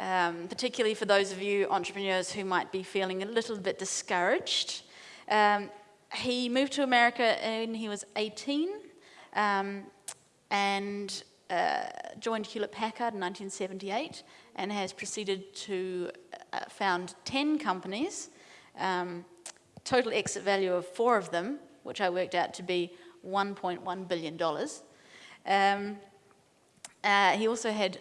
um, particularly for those of you entrepreneurs who might be feeling a little bit discouraged. Um, he moved to America when he was 18 um, and uh, joined Hewlett Packard in 1978 and has proceeded to uh, found 10 companies, um, total exit value of four of them, which I worked out to be $1.1 billion. Um, uh, he also had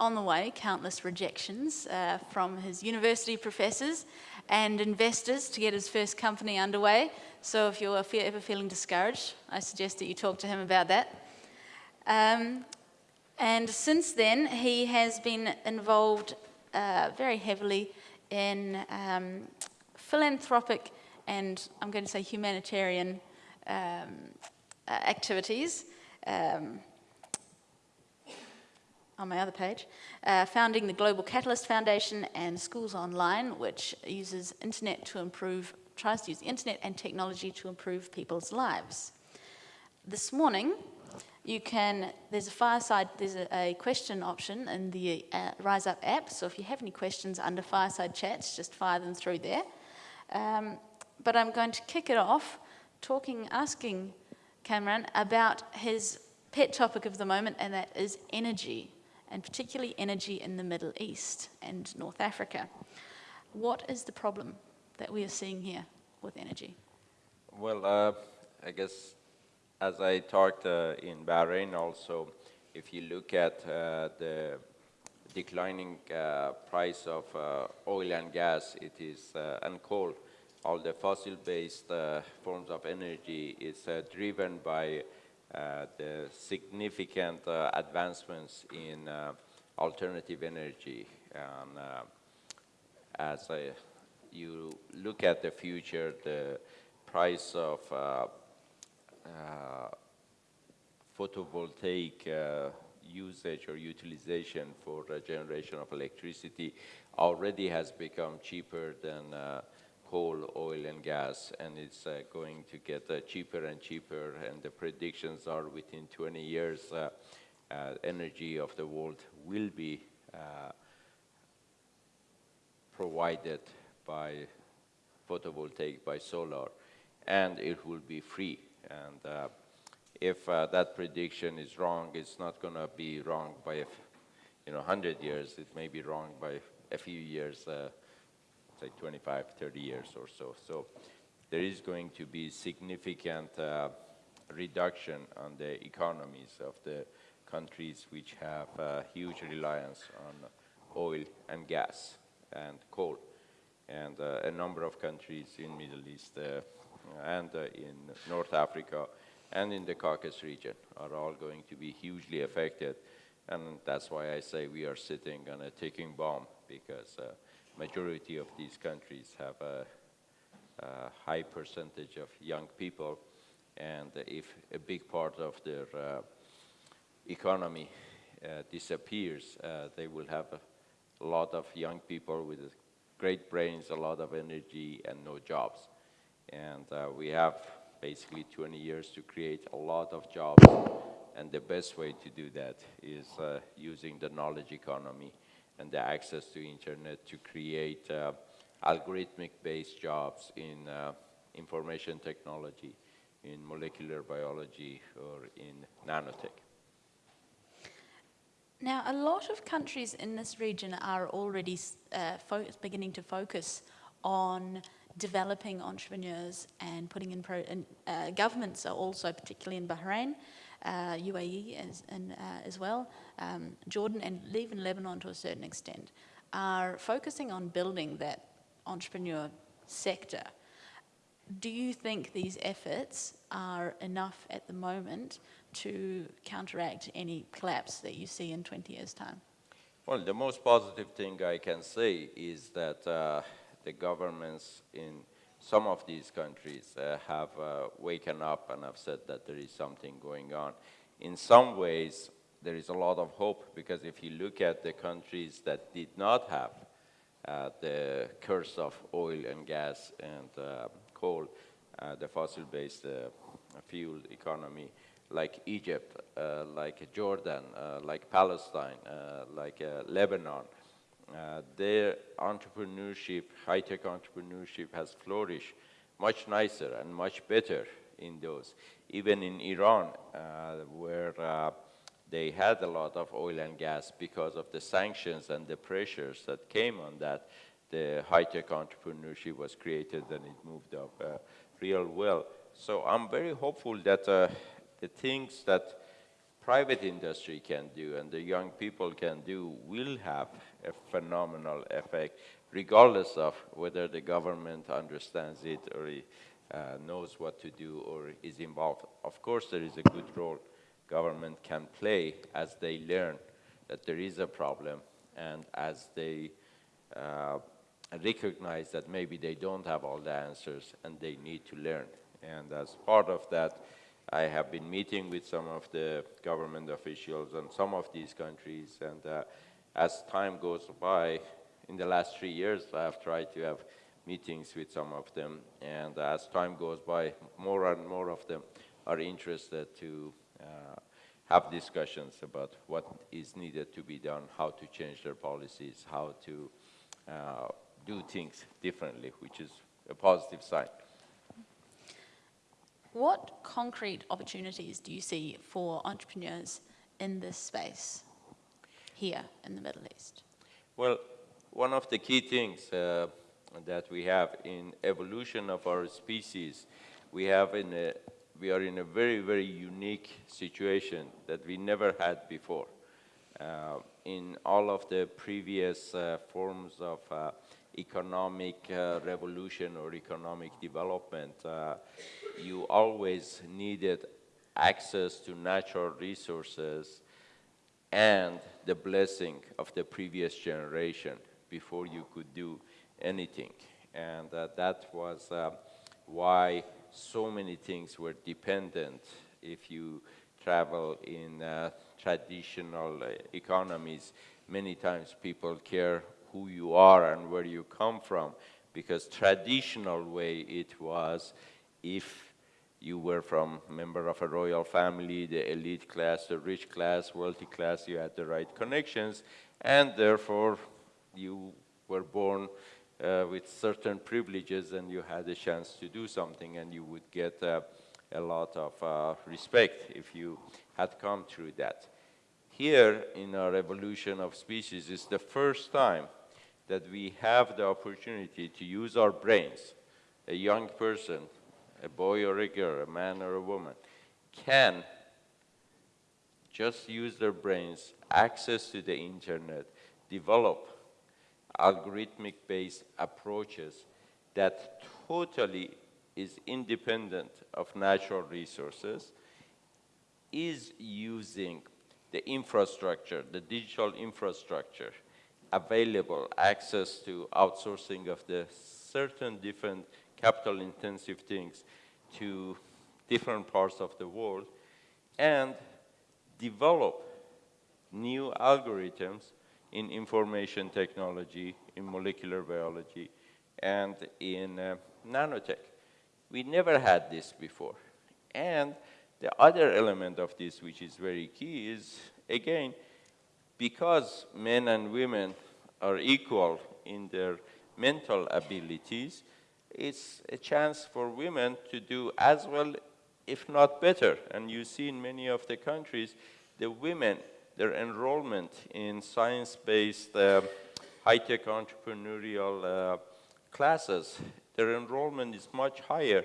on the way countless rejections uh, from his university professors and investors to get his first company underway. So if you're ever feeling discouraged, I suggest that you talk to him about that. Um, and since then, he has been involved uh, very heavily in um, philanthropic and I'm going to say humanitarian um, uh, activities. Um, on my other page, uh, founding the Global Catalyst Foundation and Schools Online, which uses internet to improve, tries to use internet and technology to improve people's lives. This morning, you can, there's a fireside, there's a, a question option in the uh, Rise Up app, so if you have any questions under fireside chats, just fire them through there. Um, but I'm going to kick it off talking, asking Kamran about his pet topic of the moment, and that is energy and particularly energy in the Middle East and North Africa. What is the problem that we are seeing here with energy? Well, uh, I guess as I talked uh, in Bahrain also, if you look at uh, the declining uh, price of uh, oil and gas, it is, uh, and coal, all the fossil-based forms of energy is driven by the significant uh, advancements in uh, alternative energy. And as you look at the future, the price of photovoltaic uh, usage or utilization for the generation of electricity already has become cheaper than uh, coal, oil, and gas, and it's uh, going to get uh, cheaper and cheaper, and the predictions are within 20 years, uh, uh energy of the world will be uh, provided by photovoltaic, by solar, and it will be free. And if that prediction is wrong, it's not going to be wrong by, you know, 100 years. It may be wrong by a few years say 25, 30 years or so. So there is going to be significant uh, reduction on the economies of the countries which have uh, huge reliance on oil and gas and coal. And uh, a number of countries in Middle East uh, and uh, in North Africa and in the Caucasus region are all going to be hugely affected. And that's why I say we are sitting on a ticking bomb because uh, majority of these countries have a, a high percentage of young people, and if a big part of their uh, economy uh, disappears, uh, they will have a lot of young people with great brains, a lot of energy, and no jobs. And uh, we have basically 20 years to create a lot of jobs, and the best way to do that is uh, using the knowledge economy and the access to internet to create uh, algorithmic-based jobs in uh, information technology, in molecular biology, or in nanotech. Now, a lot of countries in this region are already uh, beginning to focus on developing entrepreneurs and putting in, and, uh, governments are also, particularly in Bahrain, uh, UAE as, and, uh, as well, um, Jordan and even Lebanon to a certain extent, are focusing on building that entrepreneur sector. Do you think these efforts are enough at the moment to counteract any collapse that you see in 20 years' time? Well, the most positive thing I can say is that uh, the governments in some of these countries uh, have uh, waken up and have said that there is something going on. In some ways, there is a lot of hope because if you look at the countries that did not have uh, the curse of oil and gas and uh, coal, uh, the fossil-based uh, fuel economy, like Egypt, like Jordan, like Palestine, like Lebanon, uh, their entrepreneurship, high-tech entrepreneurship has flourished much nicer and much better in those. Even in Iran, uh, where uh, they had a lot of oil and gas because of the sanctions and the pressures that came on that, the high-tech entrepreneurship was created and it moved up uh, real well. So I'm very hopeful that uh, the things that private industry can do and the young people can do will have a phenomenal effect, regardless of whether the government understands it or uh, knows what to do or is involved. Of course, there is a good role government can play as they learn that there is a problem and as they uh, recognize that maybe they don't have all the answers and they need to learn. And as part of that, I have been meeting with some of the government officials in some of these countries, and uh, as time goes by, in the last three years, I have tried to have meetings with some of them, and as time goes by, more and more of them are interested to uh, have discussions about what is needed to be done, how to change their policies, how to uh, do things differently, which is a positive sign. What concrete opportunities do you see for entrepreneurs in this space here in the Middle East? Well, one of the key things uh, that we have in evolution of our species, we have in a, we are in a very, very unique situation that we never had before. Uh, in all of the previous uh, forms of uh, economic uh, revolution or economic development, uh, you always needed access to natural resources and the blessing of the previous generation before you could do anything. And uh, that was uh, why so many things were dependent if you travel in uh, traditional uh, economies. Many times people care who you are and where you come from because traditional way it was if you were from member of a royal family, the elite class, the rich class, wealthy class, you had the right connections, and therefore you were born uh, with certain privileges and you had a chance to do something and you would get uh, a lot of uh, respect if you had come through that. Here in our evolution of species is the first time that we have the opportunity to use our brains. A young person, a boy or a girl, a man or a woman, can just use their brains, access to the internet, develop algorithmic-based approaches that totally is independent of natural resources, is using the infrastructure, the digital infrastructure, available access to outsourcing of the certain different capital intensive things to different parts of the world and develop new algorithms in information technology, in molecular biology, and in uh, nanotech. We never had this before. And the other element of this, which is very key, is, again, because men and women are equal in their mental abilities, it's a chance for women to do as well, if not better. And you see in many of the countries, the women, their enrollment in science-based uh, high-tech entrepreneurial uh, classes, their enrollment is much higher.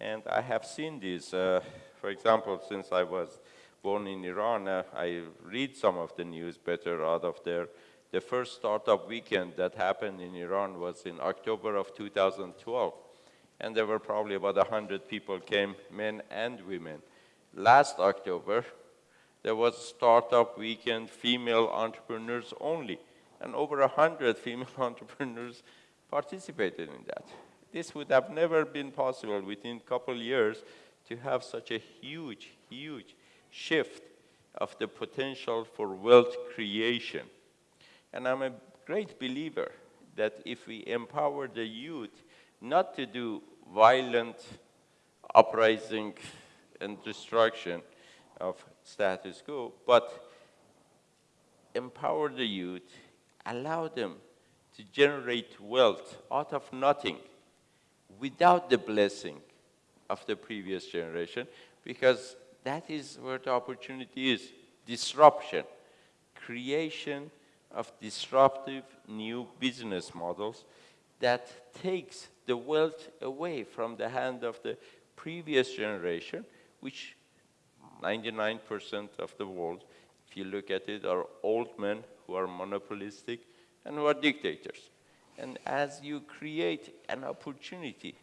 And I have seen this, uh, for example, since I was born in Iran, uh, I read some of the news better out of there. The first startup weekend that happened in Iran was in October of 2012. And there were probably about 100 people came, men and women. Last October, there was a startup weekend, female entrepreneurs only. And over 100 female entrepreneurs participated in that. This would have never been possible within a couple years to have such a huge, huge shift of the potential for wealth creation. And I'm a great believer that if we empower the youth not to do violent uprising and destruction of status quo, but empower the youth, allow them to generate wealth out of nothing without the blessing of the previous generation because that is where the opportunity is disruption, creation of disruptive new business models that takes the wealth away from the hand of the previous generation, which 99% of the world, if you look at it, are old men who are monopolistic and who are dictators. And as you create an opportunity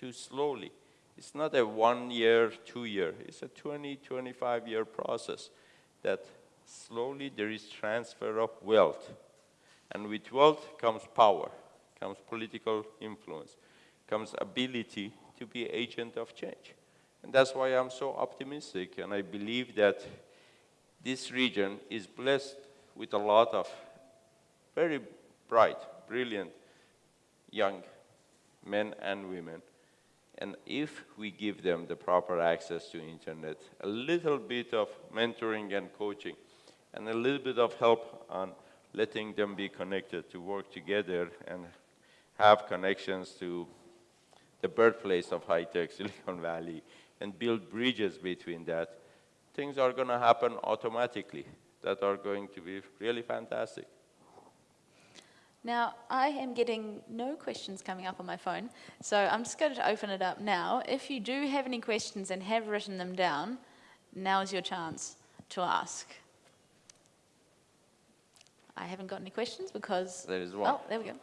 to slowly, it's not a one year, two year, it's a 20, 25 year process that slowly there is transfer of wealth. And with wealth comes power, comes political influence, comes ability to be agent of change. And that's why I'm so optimistic, and I believe that this region is blessed with a lot of very bright, brilliant young men and women. And if we give them the proper access to internet, a little bit of mentoring and coaching, and a little bit of help on letting them be connected to work together and have connections to the birthplace of high-tech Silicon Valley and build bridges between that, things are going to happen automatically that are going to be really fantastic. Now, I am getting no questions coming up on my phone, so I'm just going to open it up now. If you do have any questions and have written them down, now is your chance to ask. I haven't got any questions because... There is one. Oh, there we go.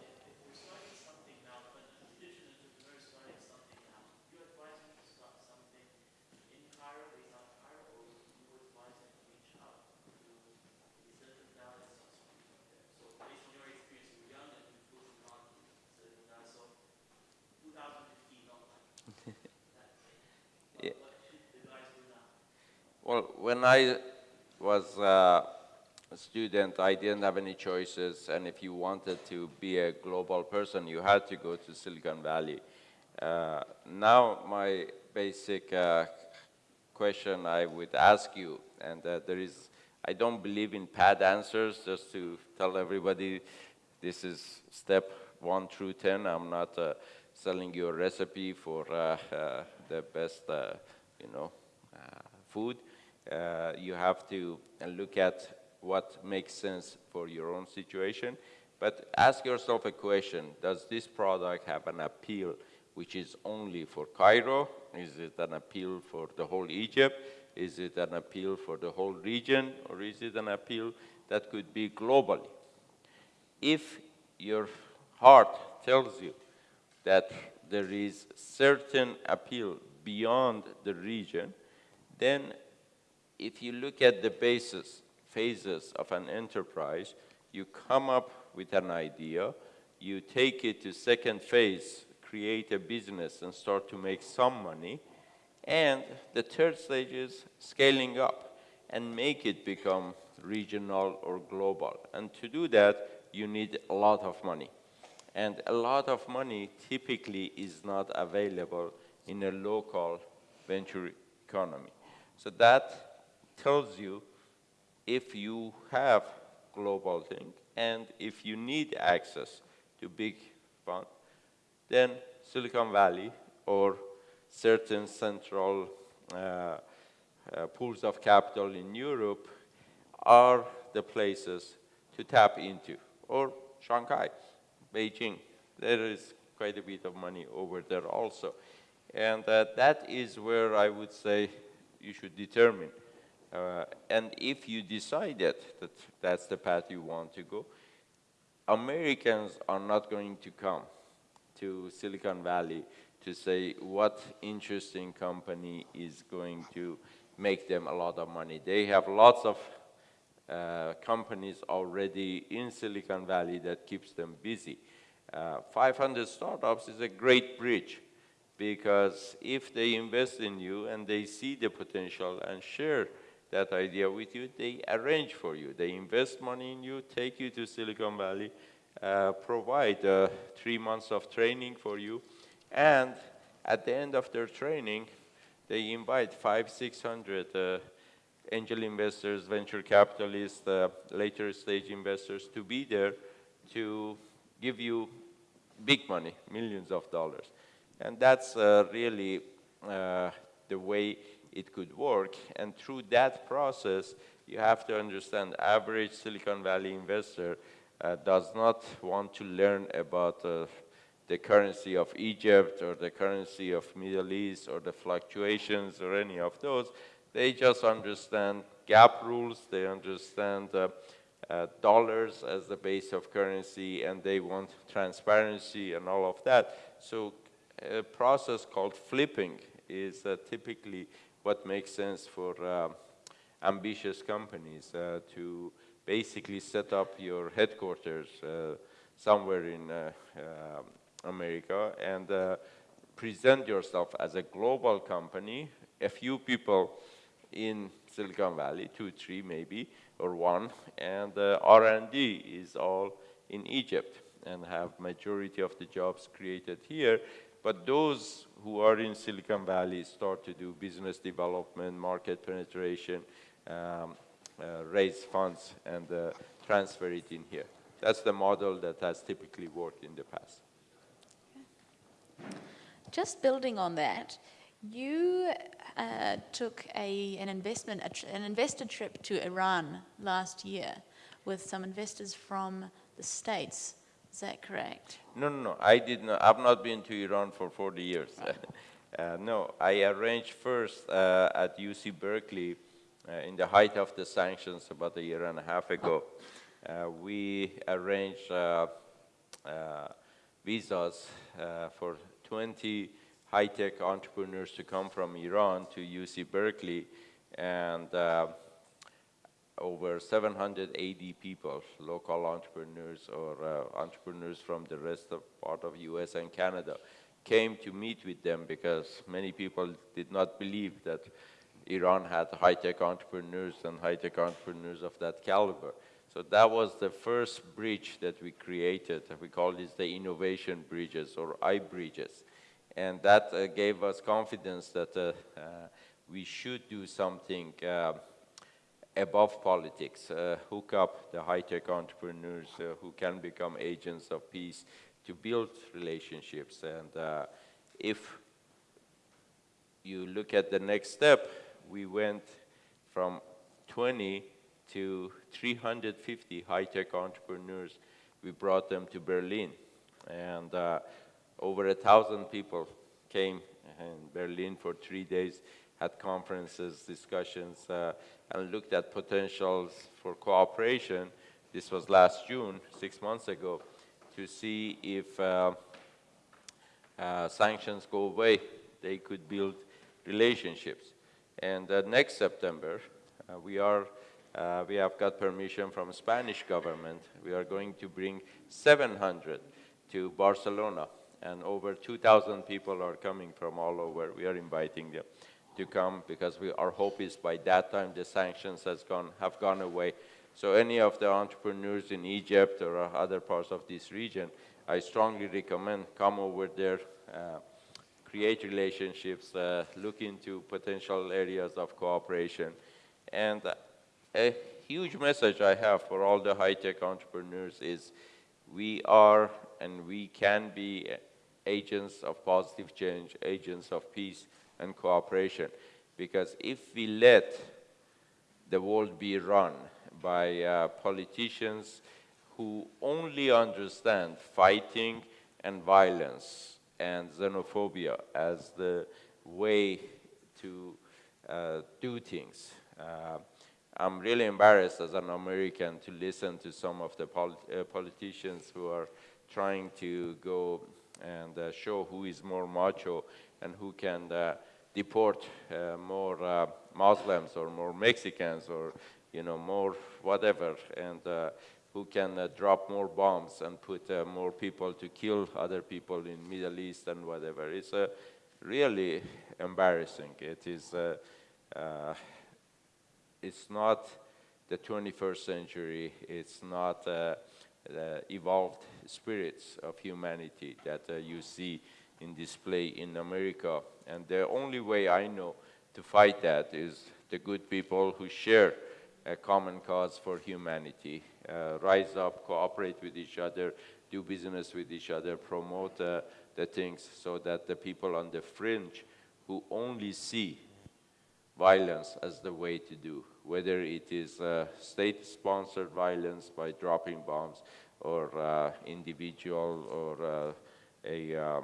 Well, when I was uh, a student, I didn't have any choices, and if you wanted to be a global person, you had to go to Silicon Valley. Uh, now, my basic uh, question I would ask you, and uh, there is, I don't believe in pad answers, just to tell everybody this is step one through 10. I'm not uh, selling you a recipe for uh, the best, you know, food. Uh, you have to look at what makes sense for your own situation. But ask yourself a question, does this product have an appeal which is only for Cairo? Is it an appeal for the whole Egypt? Is it an appeal for the whole region? Or is it an appeal that could be globally? If your heart tells you that there is certain appeal beyond the region, then if you look at the basis, phases of an enterprise, you come up with an idea, you take it to second phase, create a business and start to make some money, and the third stage is scaling up and make it become regional or global. And to do that, you need a lot of money. And a lot of money typically is not available in a local venture economy. So that tells you if you have global thing and if you need access to big fund, then Silicon Valley or certain central uh, uh, pools of capital in Europe are the places to tap into, or Shanghai, Beijing. There is quite a bit of money over there also. And uh, that is where I would say you should determine uh, and if you decided that that's the path you want to go, Americans are not going to come to Silicon Valley to say what interesting company is going to make them a lot of money. They have lots of uh, companies already in Silicon Valley that keeps them busy. Uh, 500 startups is a great bridge because if they invest in you and they see the potential and share that idea with you, they arrange for you. They invest money in you, take you to Silicon Valley, uh, provide uh, three months of training for you, and at the end of their training, they invite five, 600 uh, angel investors, venture capitalists, uh, later stage investors to be there to give you big money, millions of dollars. And that's uh, really uh, the way it could work. And through that process, you have to understand average Silicon Valley investor uh, does not want to learn about uh, the currency of Egypt or the currency of Middle East or the fluctuations or any of those. They just understand GAAP rules, they understand uh, uh, dollars as the base of currency, and they want transparency and all of that. So a process called flipping is uh, typically what makes sense for uh, ambitious companies uh, to basically set up your headquarters uh, somewhere in uh, America and present yourself as a global company. A few people in Silicon Valley, two, three maybe, or one, and uh, R&D is all in Egypt and have majority of the jobs created here. But those who are in Silicon Valley start to do business development, market penetration, um, uh, raise funds, and uh, transfer it in here. That's the model that has typically worked in the past. Just building on that, you uh, took a, an investment, an investor trip to Iran last year with some investors from the States. Is that correct? No, no, no. I did not. I've not been to Iran for 40 years. Uh, no, I arranged first uh, at UC Berkeley uh, in the height of the sanctions about a year and a half ago. Uh, we arranged uh, visas for 20 high-tech entrepreneurs to come from Iran to UC Berkeley, and uh, over 780 people, local entrepreneurs or uh, entrepreneurs from the rest of part of US and Canada, came to meet with them because many people did not believe that Iran had high-tech entrepreneurs and high-tech entrepreneurs of that caliber. So that was the first bridge that we created. We call this the innovation bridges or I-bridges. And that uh, gave us confidence that uh, uh, we should do something above politics, hook up the high-tech entrepreneurs who can become agents of peace to build relationships. And if you look at the next step, we went from 20 to 350 high-tech entrepreneurs. We brought them to Berlin. And uh, over a thousand people came in Berlin for three days, had conferences, discussions, uh, and looked at potentials for cooperation. This was last June, six months ago, to see if uh, uh, sanctions go away, they could build relationships. And uh, next September, uh, we are uh, we have got permission from Spanish government. We are going to bring 700 to Barcelona and over 2,000 people are coming from all over. We are inviting them to come because we, our hope is by that time the sanctions has gone, have gone away. So any of the entrepreneurs in Egypt or other parts of this region, I strongly recommend come over there, uh, create relationships, uh, look into potential areas of cooperation. And a huge message I have for all the high-tech entrepreneurs is we are and we can be agents of positive change, agents of peace and cooperation. Because if we let the world be run by uh, politicians who only understand fighting and violence and xenophobia as the way to uh, do things. Uh, I'm really embarrassed as an American to listen to some of the polit uh, politicians who are trying to go and uh, show who is more macho and who can uh, deport uh, more Muslims or more Mexicans or you know more whatever and who can uh, drop more bombs and put uh, more people to kill other people in Middle East and whatever. It's uh, really embarrassing. It is, it's not the 21st century. It's not the evolved spirits of humanity that uh, you see in display in America. And the only way I know to fight that is the good people who share a common cause for humanity, uh, rise up, cooperate with each other, do business with each other, promote uh, the things so that the people on the fringe who only see violence as the way to do, whether it is uh, state-sponsored violence by dropping bombs or uh, individual or uh, a uh, uh,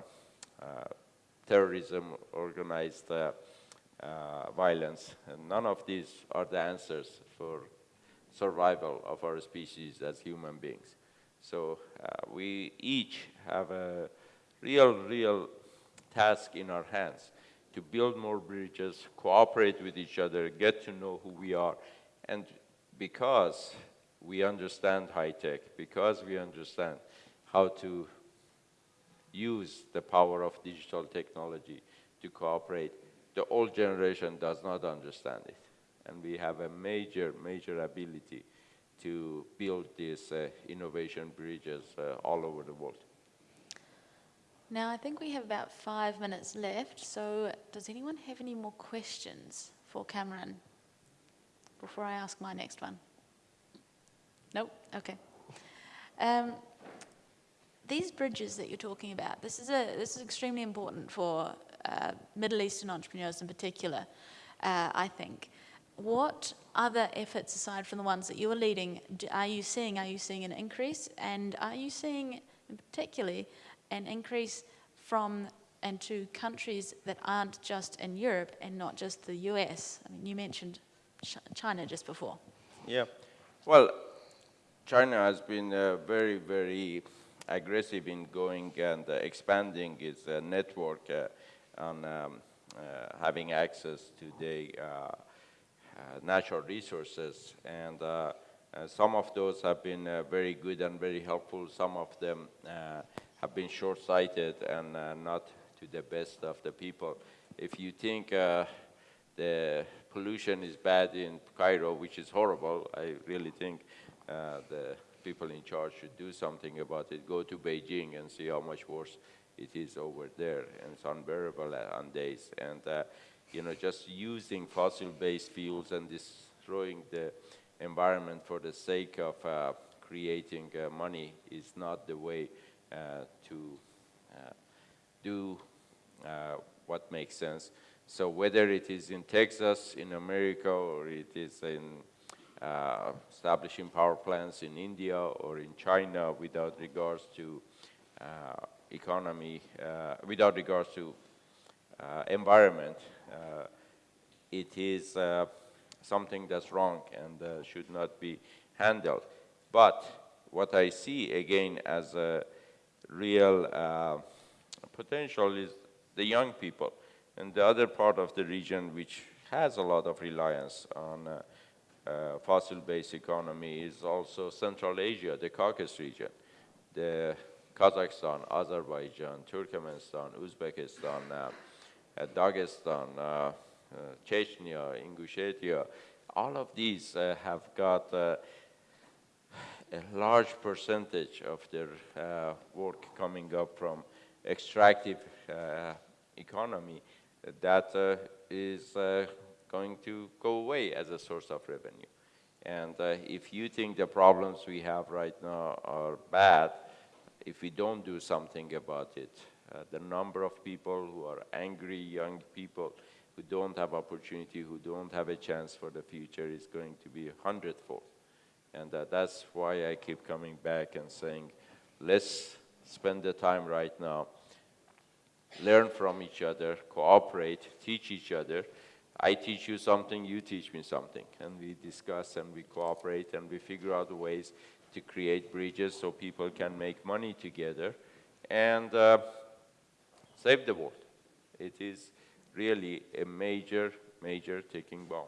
Uh, terrorism organized uh, uh, violence. And none of these are the answers for survival of our species as human beings. So uh, we each have a real, real task in our hands to build more bridges, cooperate with each other, get to know who we are. And because we understand high tech, because we understand how to use the power of digital technology to cooperate, the old generation does not understand it. And we have a major, major ability to build these uh, innovation bridges uh, all over the world. Now, I think we have about five minutes left, so does anyone have any more questions for Kamran before I ask my next one? Nope? Okay. Um, these bridges that you're talking about, this is, a, this is extremely important for uh, Middle Eastern entrepreneurs in particular, uh, I think. What other efforts, aside from the ones that you are leading, are you seeing? Are you seeing an increase? And are you seeing, particularly, an increase from and to countries that aren't just in Europe and not just the US? I mean, you mentioned China just before. Yeah. Well, China has been uh, very, very aggressive in going and uh, expanding its uh, network on um, uh, having access to the natural resources. And some of those have been very good and very helpful. Some of them have been short-sighted and not to the best of the people. If you think the pollution is bad in Cairo, which is horrible, I really think uh, the people in charge should do something about it. Go to Beijing and see how much worse it is over there, and it's unbearable on days. And uh, you know, just using fossil-based fuels and destroying the environment for the sake of uh, creating uh, money is not the way uh, to uh, do uh, what makes sense. So whether it is in Texas, in America, or it is in uh, establishing power plants in India or in China without regards to uh, economy, uh, without regards to environment, it is something that's wrong and should not be handled. But what I see again as a real uh, potential is the young people. And the other part of the region which has a lot of reliance on uh, uh, fossil-based economy is also Central Asia, the Caucasus region, the Kazakhstan, Azerbaijan, Turkmenistan, Uzbekistan, uh, uh, Dagestan, uh, Chechnya, Ingushetia, all of these have got a large percentage of their uh, work coming up from extractive uh, economy that uh, is uh, going to go away as a source of revenue. And uh, if you think the problems we have right now are bad, if we don't do something about it, uh, the number of people who are angry young people who don't have opportunity, who don't have a chance for the future is going to be a hundredfold. And uh, that's why I keep coming back and saying, let's spend the time right now, learn from each other, cooperate, teach each other. I teach you something, you teach me something. And we discuss and we cooperate and we figure out ways to create bridges so people can make money together and uh, save the world. It is really a major, major ticking bomb.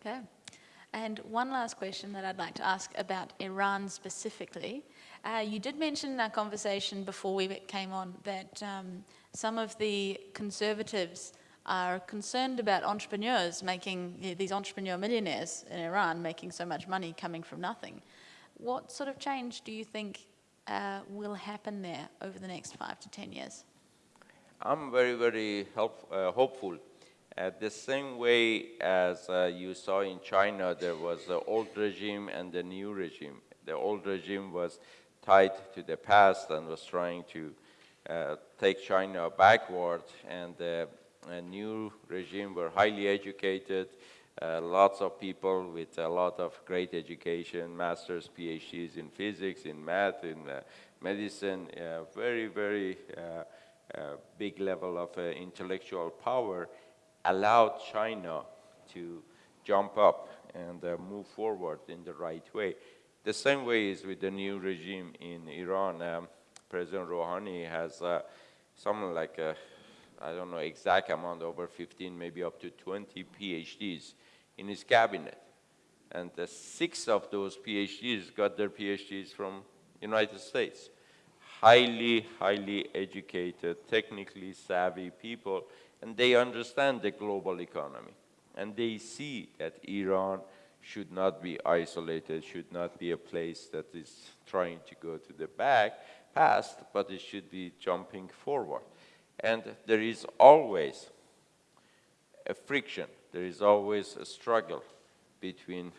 Okay. And one last question that I'd like to ask about Iran specifically. Uh, you did mention in our conversation before we came on that um, some of the conservatives are concerned about entrepreneurs making, these entrepreneur millionaires in Iran making so much money coming from nothing. What sort of change do you think uh, will happen there over the next five to 10 years? I'm very, very help, uh, hopeful uh, the same way as uh, you saw in China, there was the old regime and the new regime. The old regime was tied to the past and was trying to uh, take China backward, and a new regime were highly educated, uh, lots of people with a lot of great education, masters, PhDs in physics, in math, in uh, medicine, uh, very, very uh, uh, big level of uh, intellectual power allowed China to jump up and move forward in the right way. The same way is with the new regime in Iran. Um, President Rouhani has something like a I don't know exact amount, over 15, maybe up to 20 PhDs in his cabinet. And the six of those PhDs got their PhDs from United States. Highly, highly educated, technically savvy people, and they understand the global economy. And they see that Iran should not be isolated, should not be a place that is trying to go to the back, past, but it should be jumping forward. And there is always a friction, there is always a struggle between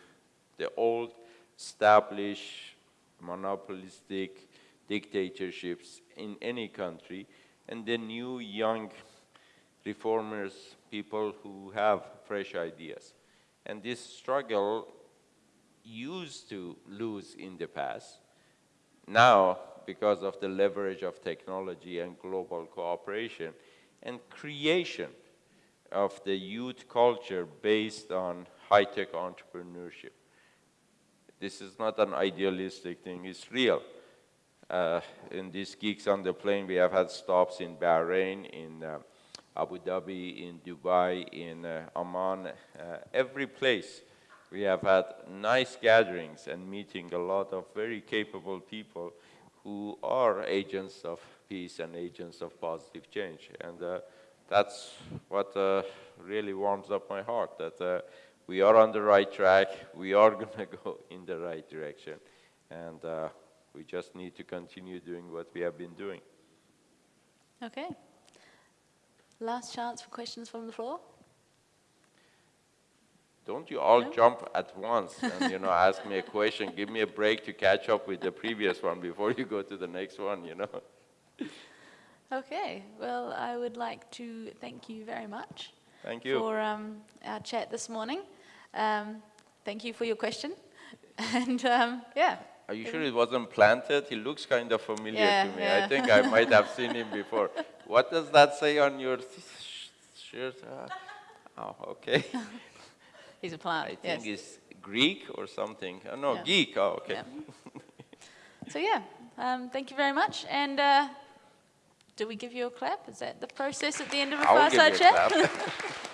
the old established monopolistic dictatorships in any country and the new young reformers, people who have fresh ideas. And this struggle used to lose in the past. Now, because of the leverage of technology and global cooperation and creation of the youth culture based on high-tech entrepreneurship. This is not an idealistic thing, it's real. Uh, in these geeks on the plane, we have had stops in Bahrain, in uh, Abu Dhabi, in Dubai, in uh, Oman, uh, every place. We have had nice gatherings and meeting a lot of very capable people who are agents of peace and agents of positive change. And uh, that's what uh, really warms up my heart, that uh, we are on the right track, we are going to go in the right direction, and uh, we just need to continue doing what we have been doing. Okay. Last chance for questions from the floor. Don't you all no? jump at once and, you know, ask me a question, give me a break to catch up with the previous one before you go to the next one, you know? Okay, well, I would like to thank you very much. Thank you. For um, our chat this morning. Um, thank you for your question. And um, yeah. Are you sure it wasn't planted? He looks kind of familiar yeah, to me. Yeah. I think I might have seen him before. What does that say on your shirt? Uh, oh, okay. He's a plant. I think yes. it's Greek or something. Oh, no, yeah. geek. Oh, okay. Yeah. so yeah, um, thank you very much. And uh, do we give you a clap? Is that the process at the end of a fireside chat?